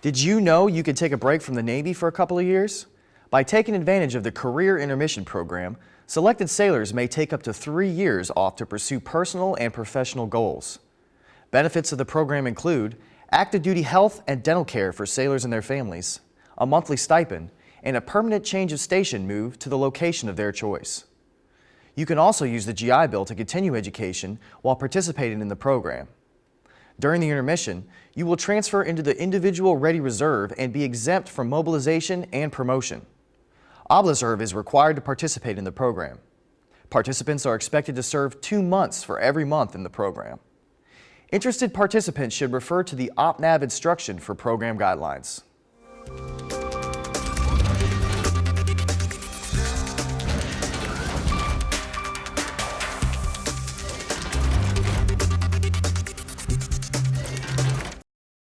Did you know you could take a break from the Navy for a couple of years? By taking advantage of the Career Intermission Program, selected sailors may take up to three years off to pursue personal and professional goals. Benefits of the program include active duty health and dental care for sailors and their families, a monthly stipend, and a permanent change of station move to the location of their choice. You can also use the GI Bill to continue education while participating in the program. During the intermission, you will transfer into the Individual Ready Reserve and be exempt from mobilization and promotion. OBLISERV is required to participate in the program. Participants are expected to serve two months for every month in the program. Interested participants should refer to the OPNAV instruction for program guidelines.